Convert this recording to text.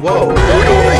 Whoa.